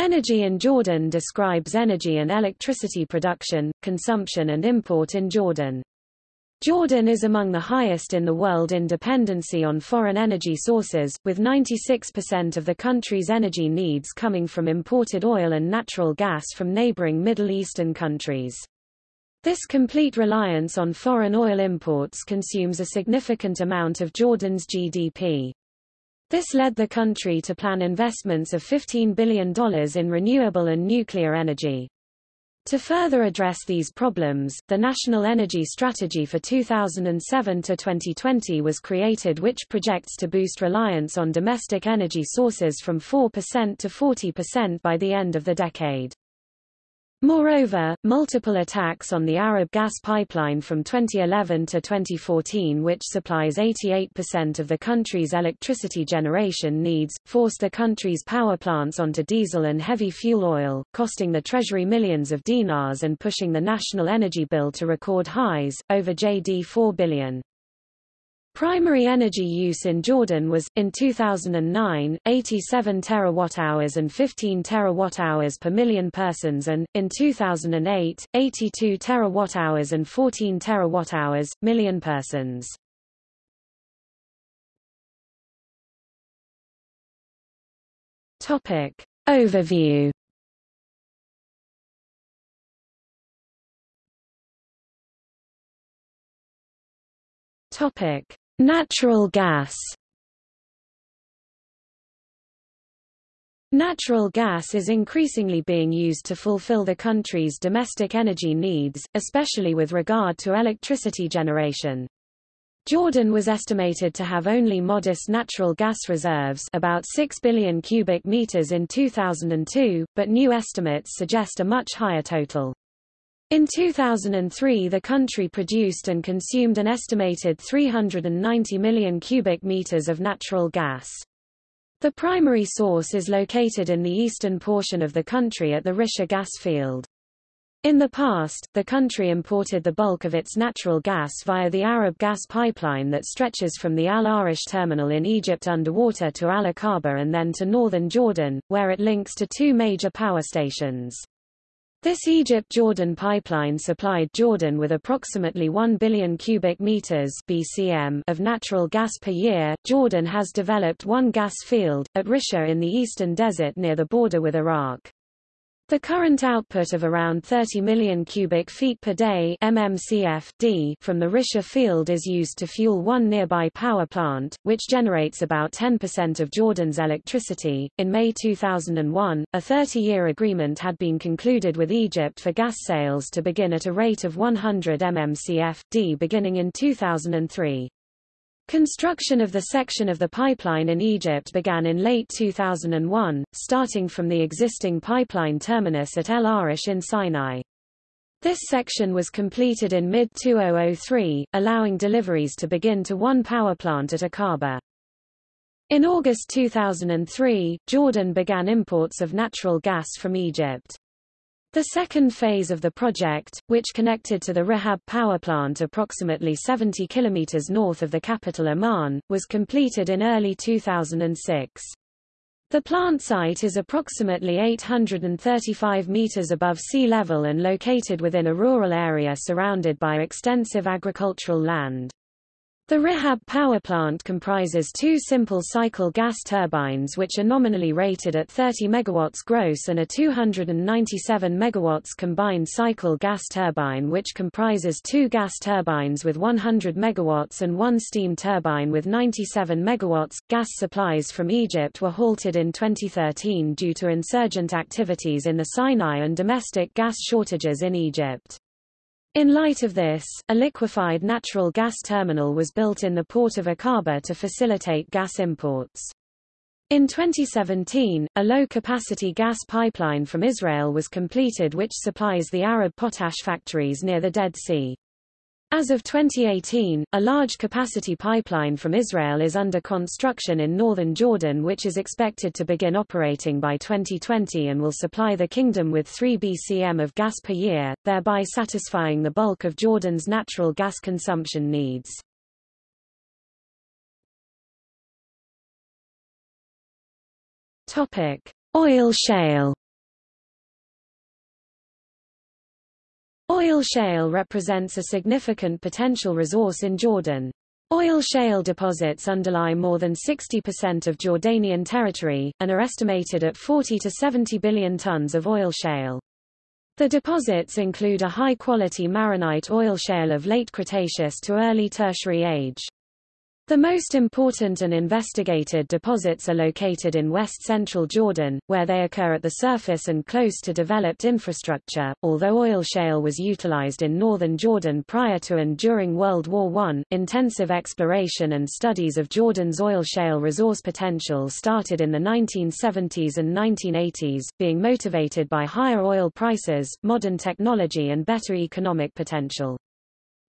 Energy in Jordan describes energy and electricity production, consumption and import in Jordan. Jordan is among the highest in the world in dependency on foreign energy sources, with 96% of the country's energy needs coming from imported oil and natural gas from neighboring Middle Eastern countries. This complete reliance on foreign oil imports consumes a significant amount of Jordan's GDP. This led the country to plan investments of $15 billion in renewable and nuclear energy. To further address these problems, the National Energy Strategy for 2007 to 2020 was created which projects to boost reliance on domestic energy sources from 4% to 40% by the end of the decade. Moreover, multiple attacks on the Arab gas pipeline from 2011 to 2014 which supplies 88% of the country's electricity generation needs, forced the country's power plants onto diesel and heavy fuel oil, costing the treasury millions of dinars and pushing the national energy bill to record highs, over JD 4 billion. Primary energy use in Jordan was, in 2009, 87 terawatt-hours and 15 terawatt-hours per million persons and, in 2008, 82 terawatt-hours and 14 terawatt-hours, million persons. Topic. Overview Topic: Natural gas. Natural gas is increasingly being used to fulfill the country's domestic energy needs, especially with regard to electricity generation. Jordan was estimated to have only modest natural gas reserves about 6 billion cubic meters in 2002, but new estimates suggest a much higher total. In 2003 the country produced and consumed an estimated 390 million cubic meters of natural gas. The primary source is located in the eastern portion of the country at the Risha gas field. In the past, the country imported the bulk of its natural gas via the Arab gas pipeline that stretches from the Al Arish terminal in Egypt underwater to Al Aqaba and then to northern Jordan, where it links to two major power stations. This Egypt-Jordan pipeline supplied Jordan with approximately 1 billion cubic meters (BCM) of natural gas per year. Jordan has developed one gas field at Risha in the eastern desert near the border with Iraq. The current output of around 30 million cubic feet per day MMCF/d from the Risha field is used to fuel one nearby power plant, which generates about 10% of Jordan's electricity. In May 2001, a 30-year agreement had been concluded with Egypt for gas sales to begin at a rate of 100 MMCF/d beginning in 2003. Construction of the section of the pipeline in Egypt began in late 2001, starting from the existing pipeline terminus at El Arish in Sinai. This section was completed in mid-2003, allowing deliveries to begin to one power plant at Aqaba. In August 2003, Jordan began imports of natural gas from Egypt. The second phase of the project, which connected to the Rehab power plant approximately 70 kilometers north of the capital Amman, was completed in early 2006. The plant site is approximately 835 meters above sea level and located within a rural area surrounded by extensive agricultural land. The Rehab power plant comprises two simple cycle gas turbines which are nominally rated at 30 MW gross and a 297 MW combined cycle gas turbine which comprises two gas turbines with 100 MW and one steam turbine with 97 MW. Gas supplies from Egypt were halted in 2013 due to insurgent activities in the Sinai and domestic gas shortages in Egypt. In light of this, a liquefied natural gas terminal was built in the port of Aqaba to facilitate gas imports. In 2017, a low-capacity gas pipeline from Israel was completed which supplies the Arab potash factories near the Dead Sea. As of 2018, a large-capacity pipeline from Israel is under construction in northern Jordan which is expected to begin operating by 2020 and will supply the kingdom with 3 BCM of gas per year, thereby satisfying the bulk of Jordan's natural gas consumption needs. Topic: Oil shale Oil shale represents a significant potential resource in Jordan. Oil shale deposits underlie more than 60% of Jordanian territory, and are estimated at 40 to 70 billion tons of oil shale. The deposits include a high-quality marinite oil shale of late Cretaceous to early Tertiary age. The most important and investigated deposits are located in west-central Jordan, where they occur at the surface and close to developed infrastructure. Although oil shale was utilized in northern Jordan prior to and during World War I, intensive exploration and studies of Jordan's oil shale resource potential started in the 1970s and 1980s, being motivated by higher oil prices, modern technology and better economic potential.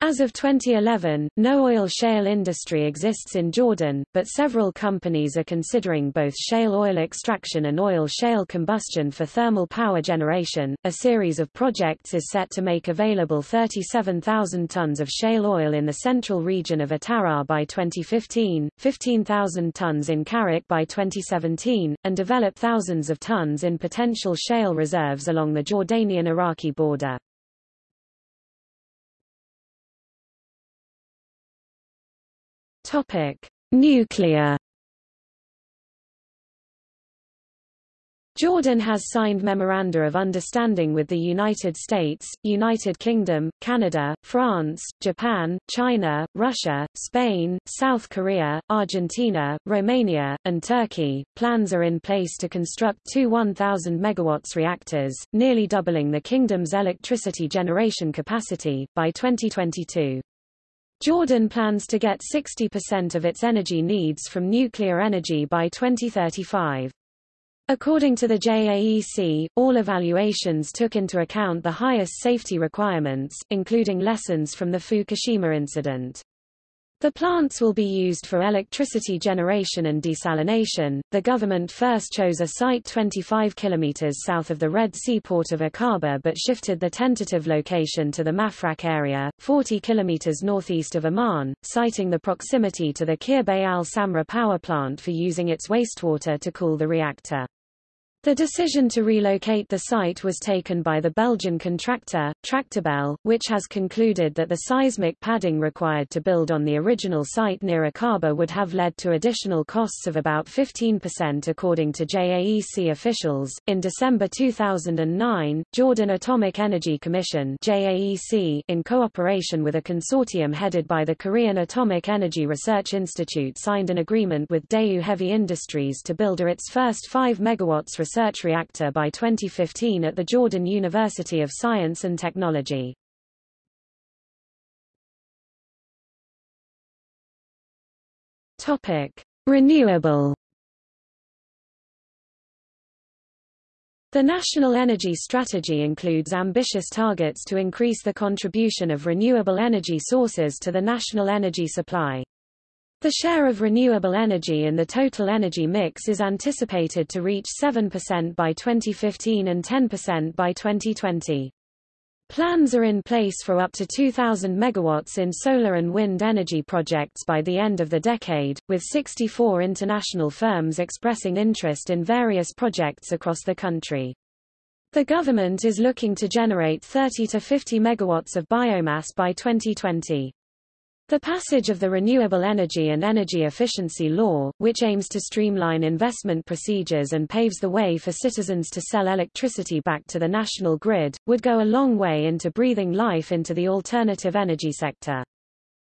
As of 2011, no oil shale industry exists in Jordan, but several companies are considering both shale oil extraction and oil shale combustion for thermal power generation. A series of projects is set to make available 37,000 tons of shale oil in the central region of Atara by 2015, 15,000 tons in Karak by 2017, and develop thousands of tons in potential shale reserves along the Jordanian-Iraqi border. Topic: Nuclear Jordan has signed memoranda of understanding with the United States, United Kingdom, Canada, France, Japan, China, Russia, Spain, South Korea, Argentina, Romania, and Turkey. Plans are in place to construct two 1,000 megawatts reactors, nearly doubling the kingdom's electricity generation capacity, by 2022. Jordan plans to get 60% of its energy needs from nuclear energy by 2035. According to the JAEC, all evaluations took into account the highest safety requirements, including lessons from the Fukushima incident. The plants will be used for electricity generation and desalination. The government first chose a site 25 kilometers south of the Red Sea port of Aqaba but shifted the tentative location to the Mafraq area, 40 kilometers northeast of Amman, citing the proximity to the Khirbet al-Samra power plant for using its wastewater to cool the reactor. The decision to relocate the site was taken by the Belgian contractor, Tractebel, which has concluded that the seismic padding required to build on the original site near Aqaba would have led to additional costs of about 15% according to JAEC officials. In December 2009, Jordan Atomic Energy Commission JAEC, in cooperation with a consortium headed by the Korean Atomic Energy Research Institute signed an agreement with Daewoo Heavy Industries to build its first 5 megawatts research reactor by 2015 at the Jordan University of Science and Technology. Topic: Renewable The National Energy Strategy includes ambitious targets to increase the contribution of renewable energy sources to the national energy supply. The share of renewable energy in the total energy mix is anticipated to reach 7% by 2015 and 10% by 2020. Plans are in place for up to 2,000 megawatts in solar and wind energy projects by the end of the decade, with 64 international firms expressing interest in various projects across the country. The government is looking to generate 30 to 50 megawatts of biomass by 2020. The passage of the Renewable Energy and Energy Efficiency Law, which aims to streamline investment procedures and paves the way for citizens to sell electricity back to the national grid, would go a long way into breathing life into the alternative energy sector.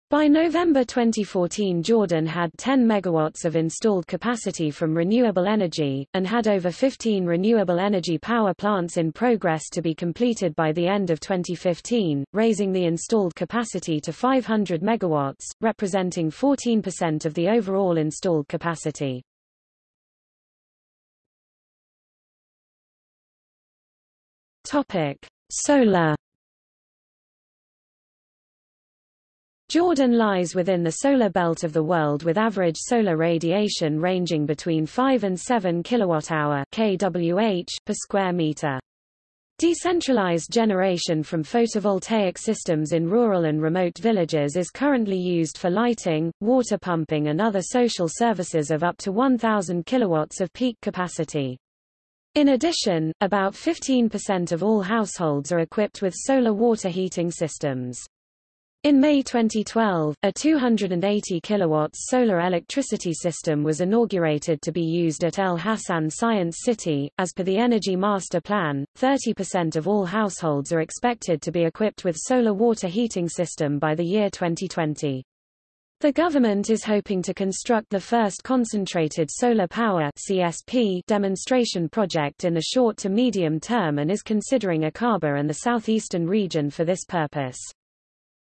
By November 2014 Jordan had 10 megawatts of installed capacity from renewable energy, and had over 15 renewable energy power plants in progress to be completed by the end of 2015, raising the installed capacity to 500 megawatts, representing 14% of the overall installed capacity. Topic: Solar Jordan lies within the solar belt of the world with average solar radiation ranging between 5 and 7 kWh kWh per square meter. Decentralized generation from photovoltaic systems in rural and remote villages is currently used for lighting, water pumping and other social services of up to 1000 kilowatts of peak capacity. In addition, about 15% of all households are equipped with solar water heating systems. In May 2012, a 280 kilowatts solar electricity system was inaugurated to be used at El Hassan Science City. As per the Energy Master Plan, 30% of all households are expected to be equipped with solar water heating system by the year 2020. The government is hoping to construct the first concentrated solar power CSP demonstration project in the short to medium term and is considering Aqaba and the southeastern region for this purpose.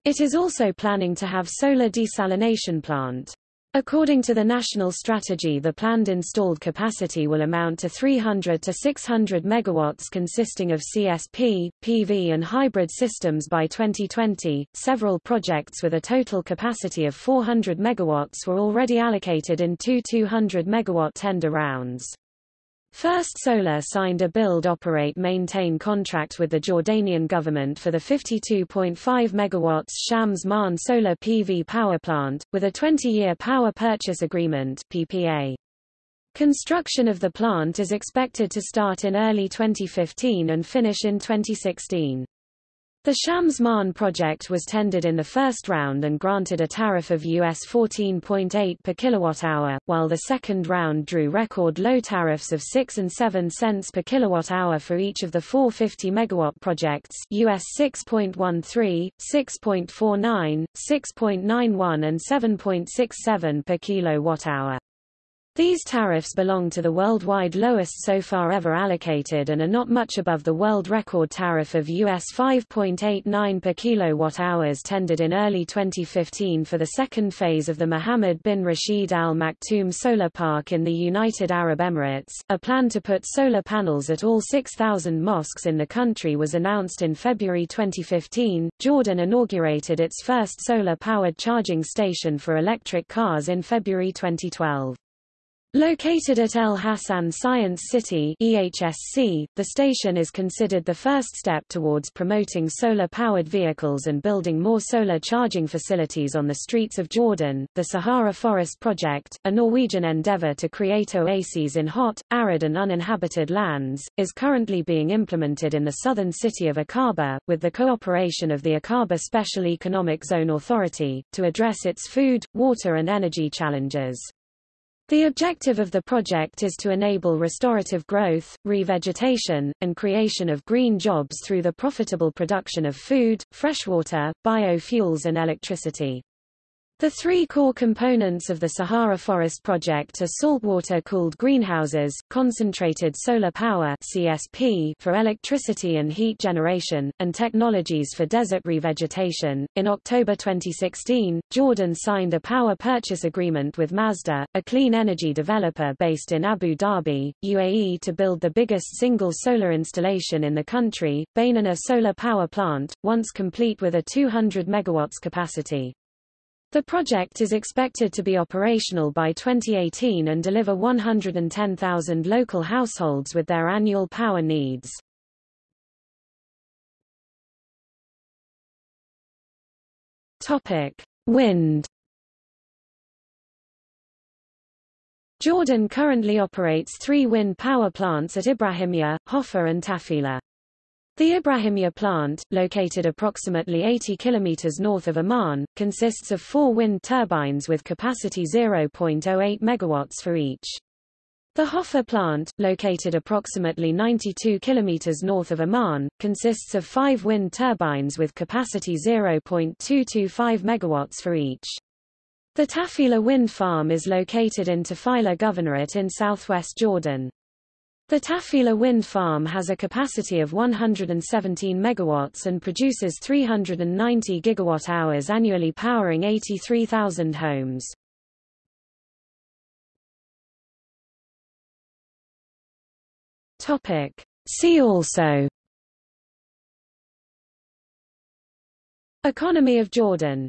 It is also planning to have solar desalination plant. According to the national strategy the planned installed capacity will amount to 300 to 600 megawatts consisting of CSP, PV and hybrid systems by 2020. Several projects with a total capacity of 400 megawatts were already allocated in two 200 megawatt tender rounds. First Solar signed a build-operate-maintain contract with the Jordanian government for the 52.5 MW Shams Maan solar PV power plant, with a 20-year power purchase agreement PPA. Construction of the plant is expected to start in early 2015 and finish in 2016. The Shams Maan project was tendered in the first round and granted a tariff of US 14.8 per kilowatt-hour, while the second round drew record low tariffs of 6 and 7 cents per kilowatt-hour for each of the 450 megawatt projects US 6.13, 6.49, 6.91 and 7.67 per kilowatt-hour. These tariffs belong to the worldwide lowest so far ever allocated and are not much above the world record tariff of US 5.89 per kilowatt-hours tendered in early 2015 for the second phase of the Mohammed bin Rashid Al Maktoum Solar Park in the United Arab Emirates. A plan to put solar panels at all 6,000 mosques in the country was announced in February 2015. Jordan inaugurated its first solar-powered charging station for electric cars in February 2012. Located at El Hassan Science City EHSC, the station is considered the first step towards promoting solar-powered vehicles and building more solar charging facilities on the streets of Jordan. The Sahara Forest Project, a Norwegian endeavor to create oases in hot, arid and uninhabited lands, is currently being implemented in the southern city of Aqaba, with the cooperation of the Aqaba Special Economic Zone Authority, to address its food, water and energy challenges. The objective of the project is to enable restorative growth, revegetation, and creation of green jobs through the profitable production of food, freshwater, biofuels and electricity. The three core components of the Sahara Forest Project are saltwater-cooled greenhouses, concentrated solar power (CSP) for electricity and heat generation, and technologies for desert revegetation. In October 2016, Jordan signed a power purchase agreement with Masdar, a clean energy developer based in Abu Dhabi, UAE, to build the biggest single solar installation in the country, Baynouna Solar Power Plant, once complete with a 200 megawatts capacity. The project is expected to be operational by 2018 and deliver 110,000 local households with their annual power needs. Topic: Wind. Jordan currently operates three wind power plants at Ibrahimia, Hofa and Tafila. The Ibrahimiyya plant, located approximately 80 km north of Amman, consists of four wind turbines with capacity 0.08 MW for each. The Hofa plant, located approximately 92 km north of Amman, consists of five wind turbines with capacity 0.225 MW for each. The Tafila wind farm is located in Tafila Governorate in southwest Jordan. The Tafila wind farm has a capacity of 117 megawatts and produces 390 gigawatt-hours annually powering 83,000 homes. Topic. See also Economy of Jordan